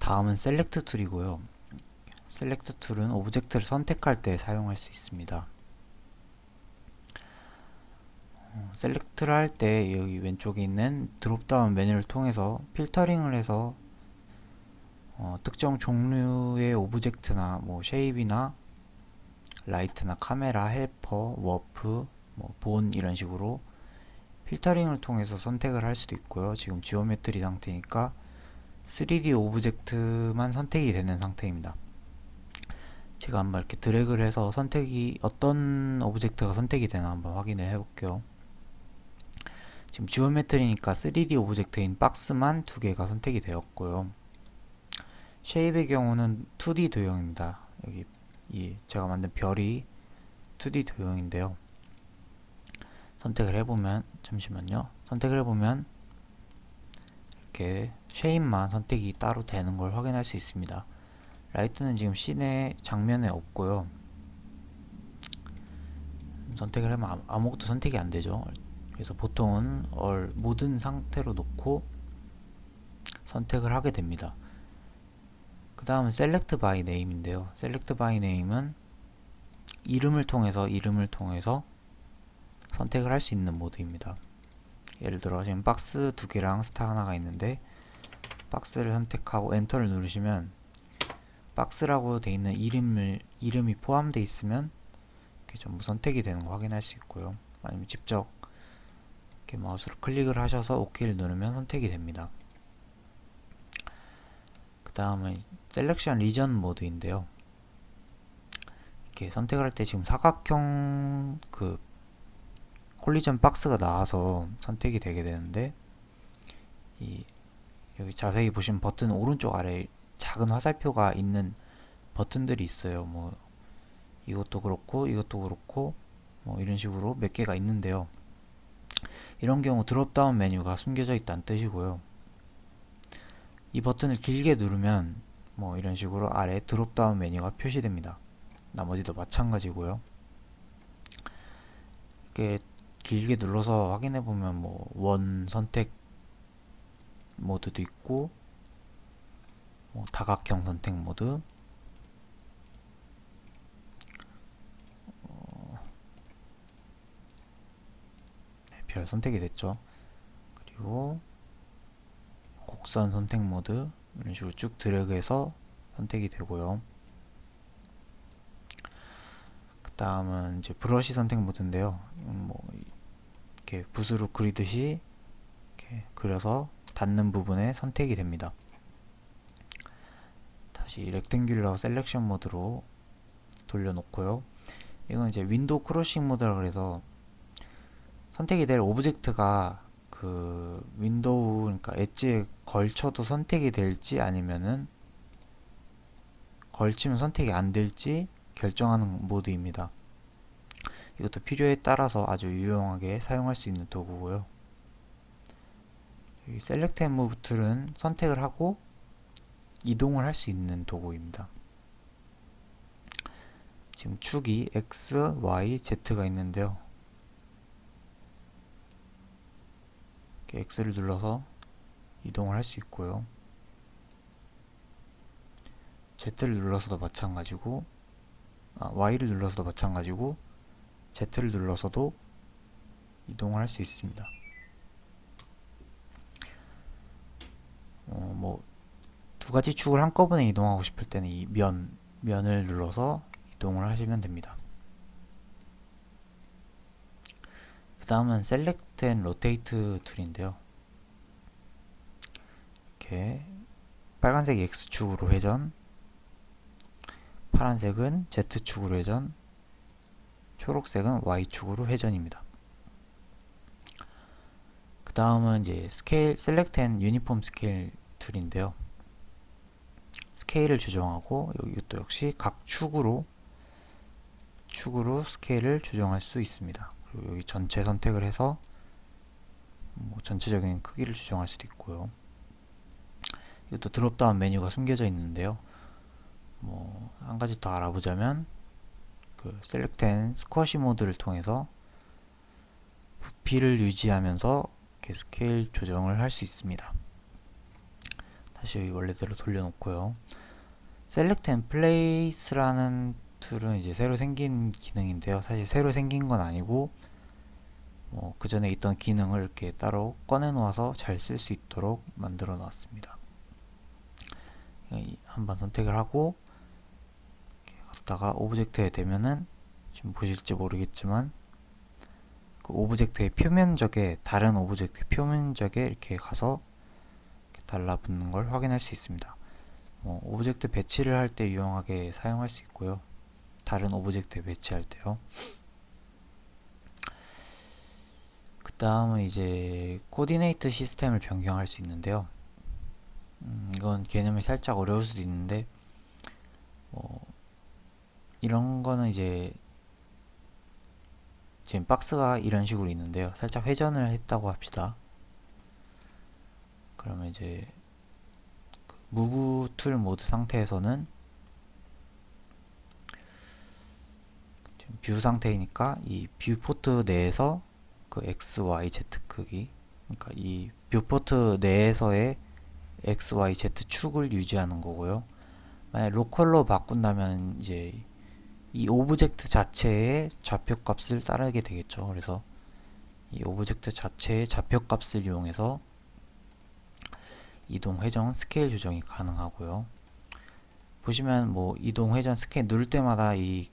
다음은 select tool이고요. select tool은 object를 선택할 때 사용할 수 있습니다. 어, select를 할 때 여기 왼쪽에 있는 drop-down 메뉴를 통해서 filtering을 해서 어, 특정 종류의 object나 뭐 shape이나 light나 카메라, helper, warp, 뭐 bone 이런 식으로 filtering을 통해서 선택을 할 수도 있고요. 지금 geometry 상태니까 3D object만 선택이 되는 상태입니다. 제가 한번 이렇게 드래그를 해서 선택이 어떤 object가 선택이 되나 한번 확인을 해볼게요. 지금 geometry니까 3D object인 박스만 두 개가 선택이 되었고요. shape의 경우는 2D 도형입니다. 여기 이 제가 만든 별이 2D 도형인데요. 선택을 해보면 잠시만요. 선택을 해보면 이렇게 쉐입만 선택이 따로 되는 걸 확인할 수 있습니다. 라이트는 지금 씬의 장면에 없고요. 선택을 하면 아무것도 선택이 안 되죠. 그래서 보통은 얼 모든 상태로 놓고 선택을 하게 됩니다. 그 다음은 select by name인데요. select by name은 이름을 통해서 이름을 통해서 선택을 할 수 있는 모드입니다. 예를 들어 지금 박스 두 개랑 스타 하나가 있는데 박스를 선택하고 enter를 누르시면 박스라고 되어 있는 이름을 이름이 포함되어 있으면 이렇게 전부 선택이 되는 거 확인할 수 있고요. 아니면 직접 이렇게 마우스로 클릭을 하셔서 OK를 누르면 선택이 됩니다. 그 다음은 selection region 모드인데요. 이렇게 선택을 할때 지금 사각형 그 콜리전 박스가 나와서 선택이 되게 되는데 이 여기 자세히 보시면 버튼 오른쪽 아래 작은 화살표가 있는 버튼들이 있어요. 뭐 이것도 그렇고 이것도 그렇고 뭐 이런 식으로 몇 개가 있는데요. 이런 경우 드롭다운 메뉴가 숨겨져 있다는 뜻이고요. 이 버튼을 길게 누르면 뭐 이런 식으로 아래 드롭다운 메뉴가 표시됩니다. 나머지도 마찬가지고요. 이렇게 길게 눌러서 확인해 보면 뭐 원 선택 모드도 있고 뭐 다각형 선택 모드. 어, 네, 별 선택이 됐죠. 그리고 곡선 선택 모드 이런 식으로 쭉 드래그해서 선택이 되고요. 그 다음은 이제 브러쉬 선택 모드인데요 이렇게 붓으로 그리듯이 이렇게 그려서 닿는 부분에 선택이 됩니다. 다시 rectangular selection 모드로 돌려놓고요. 이건 이제 window crossing 모드라 그래서 선택이 될 object가 그 window 그러니까 엣지에 걸쳐도 선택이 될지 아니면은 걸치면 선택이 안 될지 결정하는 모드입니다. 이것도 필요에 따라서 아주 유용하게 사용할 수 있는 도구고요. 이 select and move tool은 선택을 하고 이동을 할 수 있는 도구입니다. 지금 축이 X, Y, Z가 있는데요. X를 눌러서 이동을 할 수 있고요. Z를 눌러서도 마찬가지고 아, Y를 눌러서도 마찬가지고 Z를 눌러서도 이동을 할 수 있습니다. 어, 뭐, 두 가지 축을 한꺼번에 이동하고 싶을 때는 이 면, 면을 눌러서 이동을 하시면 됩니다. 그 다음은 Select and Rotate 툴인데요. 이렇게 빨간색 X축으로 회전, 파란색은 Z축으로 회전, 초록색은 Y축으로 회전입니다. 그 다음은 이제 스케일, select and uniform scale tool인데요. 스케일을 조정하고 이것도 역시 각 축으로 축으로 스케일을 조정할 수 있습니다. 그리고 여기 전체 선택을 해서 뭐 전체적인 크기를 조정할 수도 있고요. 이것도 drop-down 메뉴가 숨겨져 있는데요. 뭐 한 가지 더 알아보자면 그 select and squash 모드를 통해서 부피를 유지하면서 스케일 조정을 할 수 있습니다. 다시 원래대로 돌려놓고요. Select and Place라는 tool은 이제 새로 생긴 기능인데요. 사실 새로 생긴 건 아니고 뭐 그 전에 있던 기능을 이렇게 따로 꺼내 놓아서 잘 쓸 수 있도록 만들어 놨습니다. 한번 선택을 하고 갖다가 object에 대면은 지금 보실지 모르겠지만 그 object의 표면적에 다른 object 표면적에 이렇게 가서 이렇게 달라붙는 걸 확인할 수 있습니다. 뭐 object 배치를 할 때 유용하게 사용할 수 있고요. 다른 object에 배치할 때요. 그 다음은 이제 coordinate system을 변경할 수 있는데요. 음, 이건 개념이 살짝 어려울 수도 있는데 뭐 이런 거는 이제 지금 박스가 이런 식으로 있는데요. 살짝 회전을 했다고 합시다. 그러면 이제 그 move tool 모드 상태에서는 지금 view 상태이니까 이 viewport 내에서 그 x, y, z 크기 그러니까 이 viewport 내에서의 x, y, z 축을 유지하는 거고요. 만약 local로 바꾼다면 이제 이 object 자체의 좌표값을 따르게 되겠죠. 그래서 이 object 자체의 좌표값을 이용해서 이동, 회전, 스케일 조정이 가능하고요. 보시면 뭐 이동, 회전, 스케일 누를 때마다 이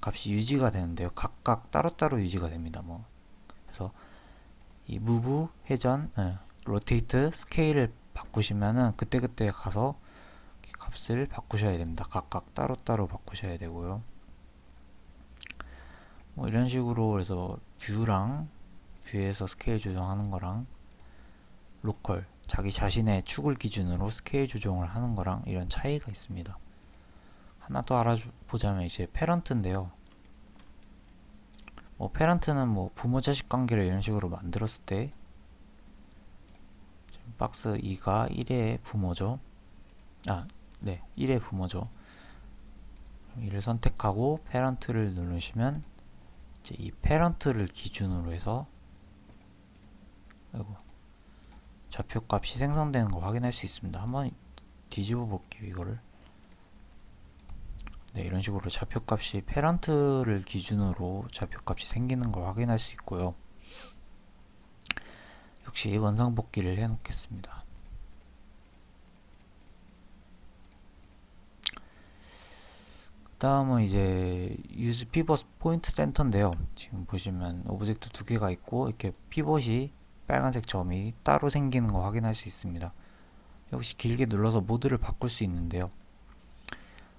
값이 유지가 되는데요. 각각 따로따로 유지가 됩니다. 뭐 그래서 이 move, 회전, 네, rotate, scale을 바꾸시면은 그때그때 가서 값을 바꾸셔야 됩니다. 각각 따로따로 바꾸셔야 되고요. 뭐 이런 식으로 그래서 view랑 view에서 스케일 조정하는 거랑 local 자기 자신의 축을 기준으로 스케일 조정을 하는 거랑 이런 차이가 있습니다. 하나 더 알아보자면 이제 parent인데요. 뭐 페런트는 뭐 부모 자식 관계를 이런 식으로 만들었을 때 박스 2가 1의 부모죠. 아, 네, 1의 부모죠. 이를 선택하고 페런트를 누르시면 이제 이 페런트를 기준으로 해서 아이고, 좌표값이 생성되는 걸 확인할 수 있습니다. 한번 뒤집어 볼게요, 이거를. 네, 이런 식으로 좌표값이 parent를 기준으로 좌표값이 생기는 걸 확인할 수 있고요. 역시 원상복귀를 해 놓겠습니다. 다음은 이제 use pivot point center인데요. 지금 보시면 object 두 개가 있고 이렇게 피벗이 빨간색 점이 따로 생기는 거 확인할 수 있습니다. 역시 길게 눌러서 모드를 바꿀 수 있는데요.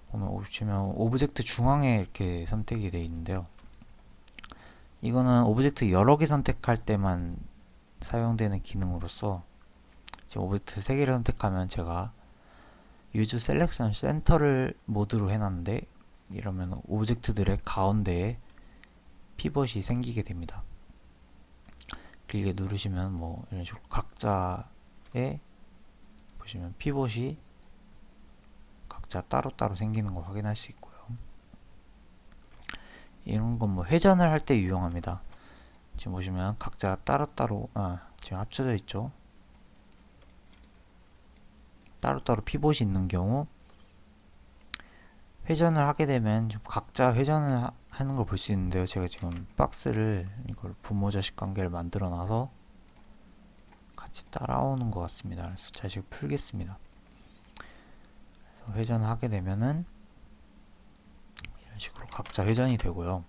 보면 보시면 object 중앙에 이렇게 선택이 되어 있는데요. 이거는 object 여러 개 선택할 때만 사용되는 기능으로서 지금 object 3개를 선택하면 제가 use selection center를 모드로 해놨는데 이러면 object들의 가운데에 피벗이 생기게 됩니다. 길게 누르시면 뭐 이런 식으로 각자의 보시면 피벗이 각자 따로따로 생기는 걸 확인할 수 있고요. 이런 건 뭐 회전을 할 때 유용합니다. 지금 보시면 각자 따로따로 아, 지금 합쳐져 있죠. 따로따로 피봇이 있는 경우 회전을 하게 되면 각자 회전을 하, 하는 걸 볼 수 있는데요. 제가 지금 박스를 이걸 부모 자식 관계를 만들어 놔서 같이 따라오는 것 같습니다. 그래서 자식 풀겠습니다. 그래서 회전을 하게 되면은 이런 식으로 각자 회전이 되고요.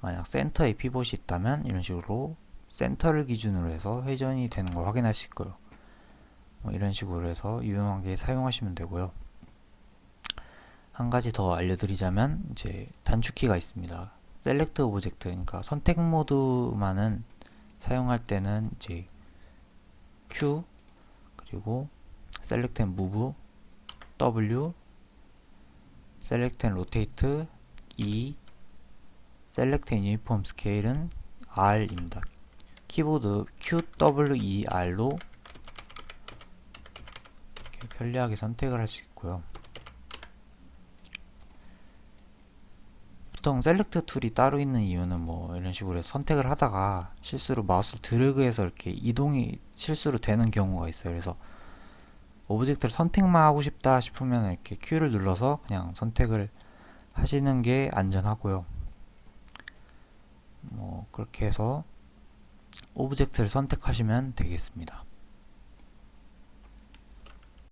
만약 센터에 피봇이 있다면 이런 식으로 센터를 기준으로 해서 회전이 되는 걸 확인할 수 있고요. 뭐 이런 식으로 해서 유용하게 사용하시면 되고요. 한 가지 더 알려드리자면 이제 단축키가 있습니다. select object 그러니까 선택 모드만은 사용할 때는 이제 Q 그리고 select and move W select and rotate E select and uniform scale은 R입니다. 키보드 QWER로 편리하게 선택을 할 수 있고요. 보통 select tool이 따로 있는 이유는 뭐 이런 식으로 선택을 하다가 실수로 마우스를 드래그해서 이렇게 이동이 실수로 되는 경우가 있어요. 그래서 object를 선택만 하고 싶다 싶으면 이렇게 Q를 눌러서 그냥 선택을 하시는 게 안전하고요. 뭐 그렇게 해서 object를 선택하시면 되겠습니다.